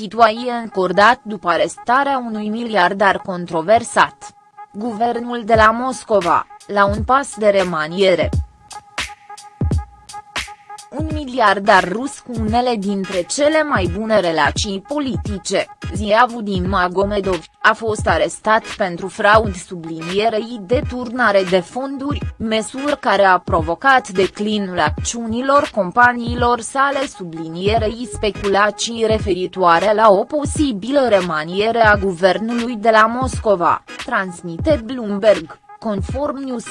situație încordat după arestarea unui miliardar controversat. Guvernul de la Moscova, la un pas de remaniere un miliardar rus cu unele dintre cele mai bune relații politice, Ziavudim Magomedov, a fost arestat pentru fraud sublinierei de turnare de fonduri, măsură care a provocat declinul acțiunilor companiilor sale sublinierei speculații referitoare la o posibilă remaniere a guvernului de la Moscova, transmite Bloomberg, conform News.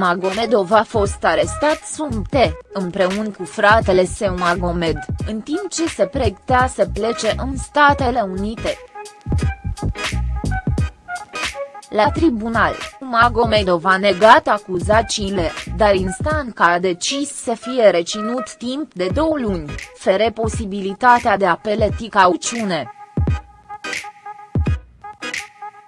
Magomedov a fost arestat sub T, împreună cu fratele său Magomed, în timp ce se pregătea să plece în Statele Unite. La tribunal, Magomedov a negat acuzațiile, dar instanța a decis să fie reținut timp de două luni, fere posibilitatea de a peleti cauciune.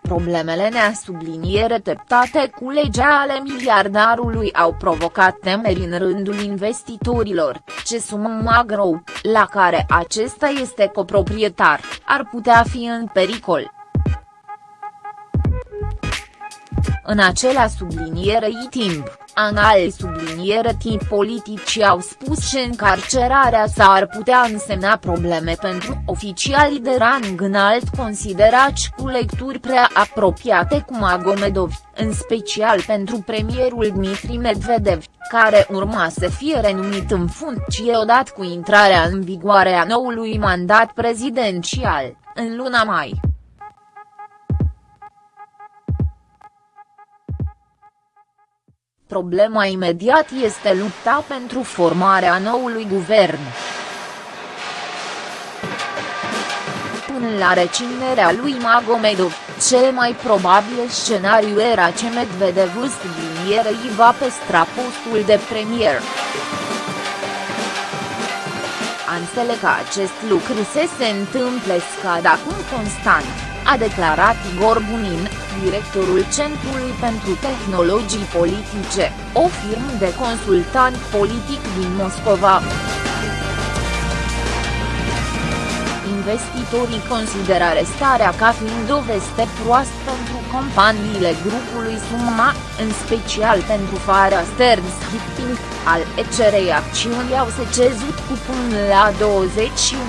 Problemele neasubliniere teptate cu legea ale miliardarului au provocat temeri în rândul investitorilor, ce sumă Magro, la care acesta este coproprietar, ar putea fi în pericol. În acela sublinierei timp, anale subliniere tip politici au spus că încarcerarea sa ar putea însemna probleme pentru oficialii de rang înalt considerați cu lecturi prea apropiate cu Magomedov, în special pentru premierul Dmitri Medvedev, care urma să fie renumit în funcție odată cu intrarea în vigoare a noului mandat prezidențial, în luna mai. Problema imediat este lupta pentru formarea noului guvern. Până la reținerea lui Magomedov, cel mai probabil scenariu era ce Medvedev sublinierei va păstra postul de premier. Ansele că acest lucru se se întâmple scad acum constant a declarat Igor Bunin, directorul Centrului pentru Tehnologii Politice, o firmă de consultant politic din Moscova. Investitorii consideră arestarea ca fiind o veste proastă pentru companiile grupului Summa, în special pentru Fara Stern Shipping, al ECRei acțiuni au se cezut cu până la 21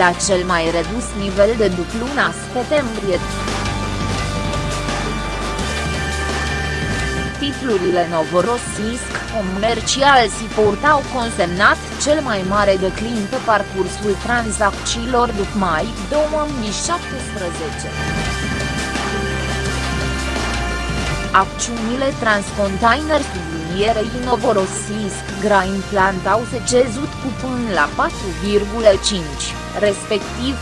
la cel mai redus nivel de după luna septembrie. Titlurile Novorossiysk comercial si portau consemnat cel mai mare declin pe parcursul tranzacțiilor după mai 2017. Acțiunile Transcontainer sublinierei Novorossiysk Grain Plant au se cezut cu până la 4,5 respectiv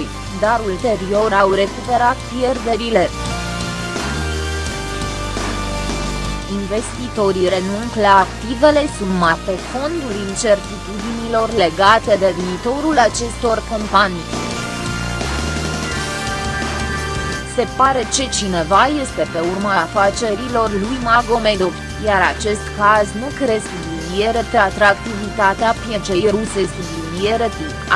4,2, dar ulterior au recuperat pierderile. Investitorii renunț la activele suma pe fondul incertitudinilor legate de viitorul acestor companii. Se pare că cineva este pe urma afacerilor lui Magomedov, iar acest caz nu cresc subliniere atractivitatea pieței ruse subliniere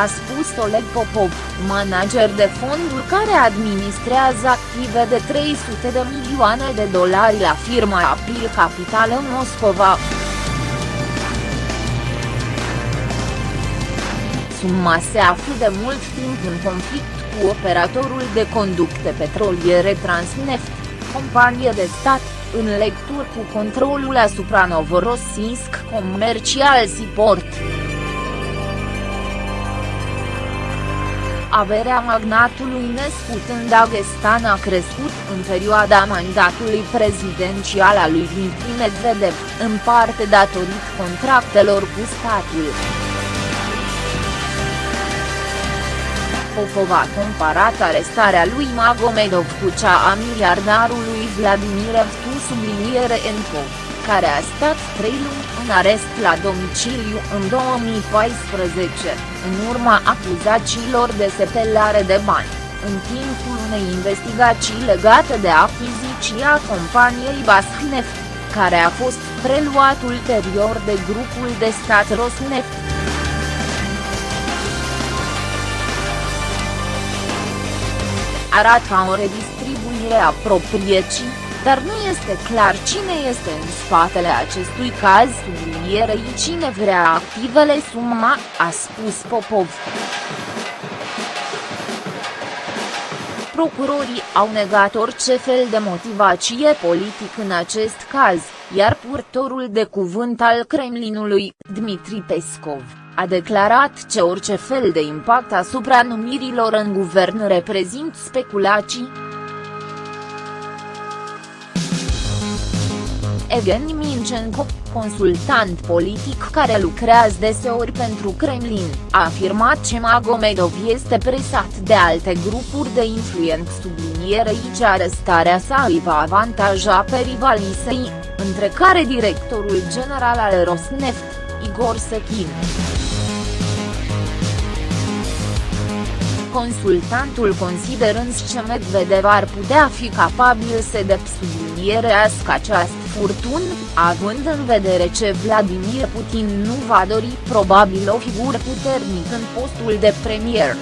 a spus Oleg Popov, manager de fonduri care administrează active de 300 de milioane de dolari la firma April Capital în Moscova. Suma se află de mult timp în conflict cu operatorul de conducte petroliere Transneft, companie de stat, în lectură cu controlul asupra Novorossiysk Commercial Seaport. Averea magnatului născut în Dagestan a crescut în perioada mandatului prezidențial al lui Dmitri Medvedev, în parte datorită contractelor cu statul. Popov a comparat arestarea lui Magomedov cu cea a miliardarului Vladimir Evtu subliniere Enco, care a stat trei luni în arest la domiciliu în 2014, în urma acuzațiilor de sepelare de bani, în timpul unei investigații legate de achiziția companiei Bashneft. care a fost preluat ulterior de grupul de stat Rosneft. Arată o redistribuire a propriecii, dar nu este clar cine este în spatele acestui caz sublinierei cine vrea activele suma, a spus Popov. Procurorii au negat orice fel de motivație politic în acest caz, iar purtorul de cuvânt al Kremlinului, Dmitri Peskov, a declarat că orice fel de impact asupra numirilor în guvern reprezint speculații. Evgeni Mincenko, consultant politic care lucrează deseori pentru Kremlin, a afirmat că Magomedov este presat de alte grupuri de influență sublinierei ce arestarea sa îi va avantaja pe rivalii săi, între care directorul general al Rosneft, Igor Sechin. consultantul considerând că Medvedev ar putea fi capabil să depsublinierească această furtun, având în vedere ce Vladimir Putin nu va dori probabil o figură puternică în postul de premier.